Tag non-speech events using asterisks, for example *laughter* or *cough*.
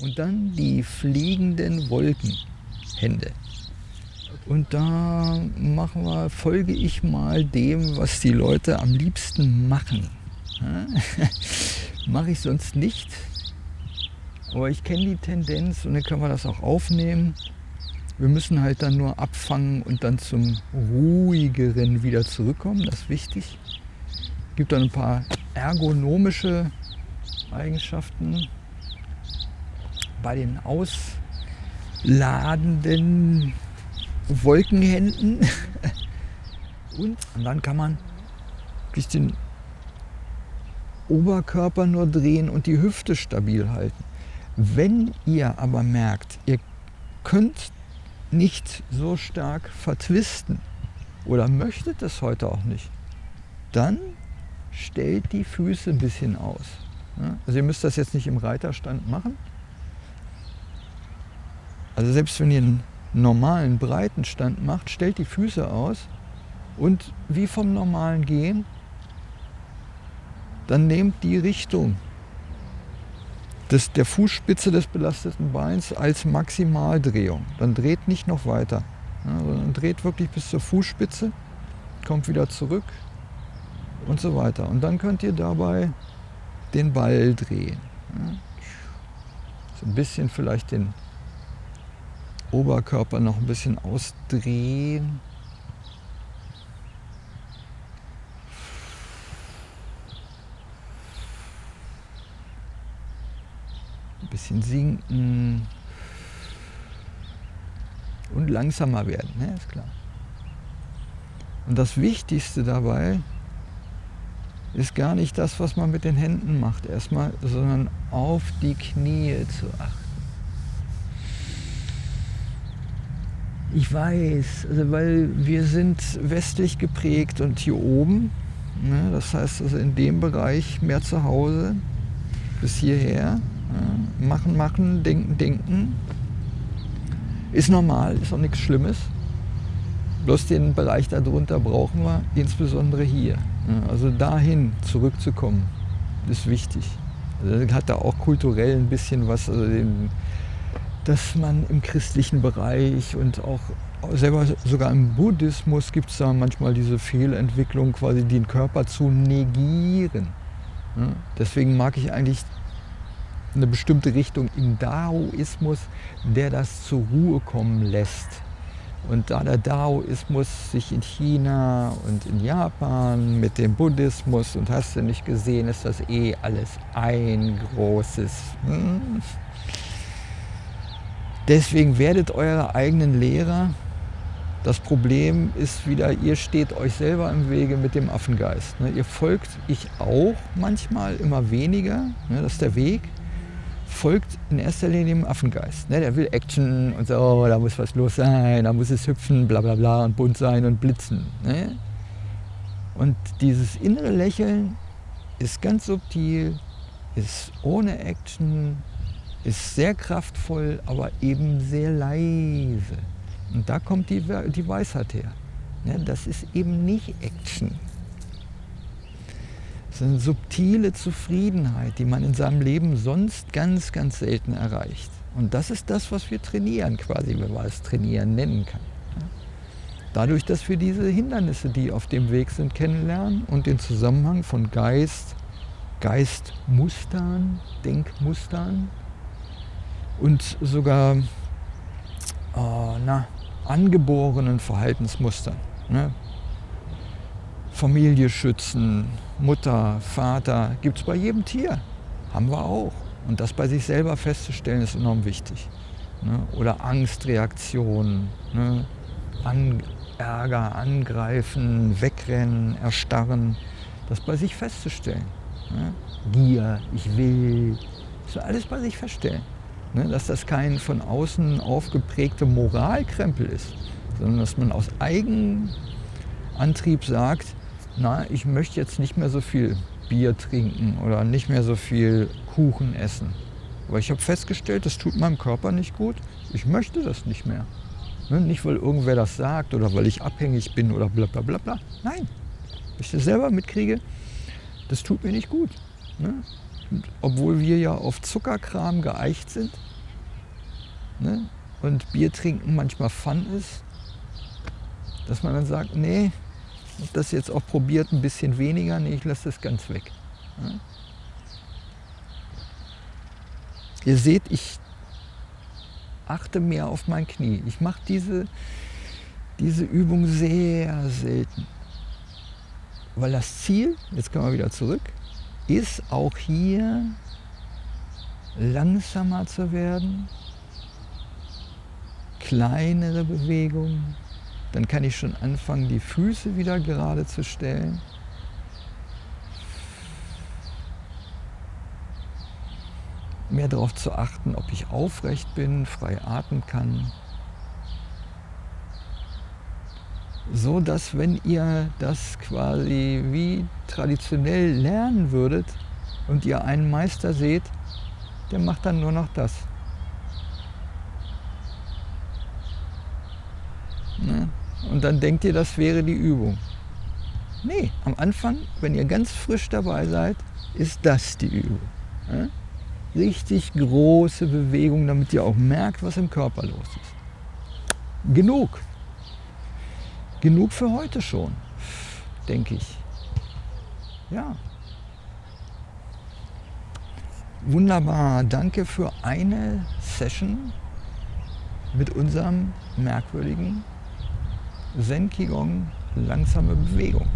Und dann die fliegenden Wolkenhände. Und da machen wir, folge ich mal dem, was die Leute am liebsten machen. *laughs* Mache ich sonst nicht. Aber ich kenne die Tendenz und dann können wir das auch aufnehmen. Wir müssen halt dann nur abfangen und dann zum ruhigeren wieder zurückkommen. Das ist wichtig. Es gibt dann ein paar ergonomische Eigenschaften bei den ausladenden Wolkenhänden. *laughs* Und, dann kann man durch den Oberkörper nur drehen und die Hüfte stabil halten. Wenn ihr aber merkt, ihr könnt nicht so stark vertwisten oder möchtet es heute auch nicht, dann stellt die Füße ein bisschen aus. Also ihr müsst das jetzt nicht im Reiterstand machen. Also selbst wenn ihr einen normalen Breitenstand macht, stellt die Füße aus und wie vom normalen Gehen, dann nehmt die Richtung des, der Fußspitze des belasteten Beins als Maximaldrehung. Dann dreht nicht noch weiter, ja, sondern dreht wirklich bis zur Fußspitze, kommt wieder zurück und so weiter. Und dann könnt ihr dabei den Ball drehen. Ja. So ein bisschen vielleicht den Oberkörper noch ein bisschen ausdrehen. Ein bisschen sinken. Und langsamer werden, ne? ist klar. Und das Wichtigste dabei ist gar nicht das, was man mit den Händen macht erstmal, sondern auf die Knie zu achten. Ich weiß, also weil wir sind westlich geprägt und hier oben, ne, das heißt also in dem Bereich mehr zu Hause, bis hierher, ja, machen, machen, denken, denken, ist normal, ist auch nichts Schlimmes. Bloß den Bereich darunter brauchen wir, insbesondere hier. Ja, also dahin zurückzukommen, ist wichtig. Also das hat da auch kulturell ein bisschen was, also den, dass man im christlichen Bereich und auch selber sogar im Buddhismus gibt es da manchmal diese Fehlentwicklung, quasi den Körper zu negieren. Deswegen mag ich eigentlich eine bestimmte Richtung im Daoismus, der das zur Ruhe kommen lässt. Und da der Daoismus sich in China und in Japan mit dem Buddhismus und hast du nicht gesehen, ist das eh alles ein großes. Hm? Deswegen werdet eure eigenen Lehrer. Das Problem ist wieder, ihr steht euch selber im Wege mit dem Affengeist. Ne? Ihr folgt, ich auch manchmal, immer weniger, ne? das ist der Weg, folgt in erster Linie dem Affengeist. Ne? Der will Action und so, da muss was los sein, da muss es hüpfen, bla bla bla und bunt sein und blitzen. Und dieses innere Lächeln ist ganz subtil, ist ohne Action, ist sehr kraftvoll, aber eben sehr leise. Und da kommt die, die Weisheit her. Ne, das ist eben nicht Action. Das ist eine subtile Zufriedenheit, die man in seinem Leben sonst ganz, ganz selten erreicht. Und das ist das, was wir trainieren quasi, wenn man es trainieren nennen kann. Dadurch, dass wir diese Hindernisse, die auf dem Weg sind, kennenlernen und den Zusammenhang von Geist, Geistmustern, Denkmustern und sogar oh, na, angeborenen Verhaltensmustern. Ne? Familie schützen, Mutter, Vater, gibt es bei jedem Tier. Haben wir auch. Und das bei sich selber festzustellen, ist enorm wichtig. Ne? Oder Angstreaktionen, ne? An Ärger, angreifen, wegrennen, erstarren. Das bei sich festzustellen. Ne? Gier, ich will, das alles bei sich feststellen. Ne, dass das kein von außen aufgeprägter Moralkrempel ist, sondern dass man aus Eigenantrieb sagt, na, ich möchte jetzt nicht mehr so viel Bier trinken oder nicht mehr so viel Kuchen essen. Aber ich habe festgestellt, das tut meinem Körper nicht gut. Ich möchte das nicht mehr. Ne, nicht, weil irgendwer das sagt oder weil ich abhängig bin oder bla bla bla bla. Nein, ich das selber mitkriege, das tut mir nicht gut. Ne? Obwohl wir ja auf Zuckerkram geeicht sind ne, und Bier trinken manchmal Fun ist, dass man dann sagt, nee, das jetzt auch probiert ein bisschen weniger, nee, ich lasse das ganz weg. Ne. Ihr seht, ich achte mehr auf mein Knie. Ich mache diese, diese Übung sehr selten. Weil das Ziel, jetzt kommen wir wieder zurück, ist auch hier langsamer zu werden, kleinere Bewegungen. Dann kann ich schon anfangen, die Füße wieder gerade zu stellen. mehr darauf zu achten, ob ich aufrecht bin, frei atmen kann. So dass wenn ihr das quasi wie traditionell lernen würdet und ihr einen Meister seht, der macht dann nur noch das. Ne? Und dann denkt ihr, das wäre die Übung. Nee, am Anfang, wenn ihr ganz frisch dabei seid, ist das die Übung. Ne? richtig große Bewegung, damit ihr auch merkt, was im Körper los ist. Genug. Genug für heute schon, denke ich. Ja. Wunderbar. Danke für eine Session mit unserem merkwürdigen Zen Qigong langsame Bewegung.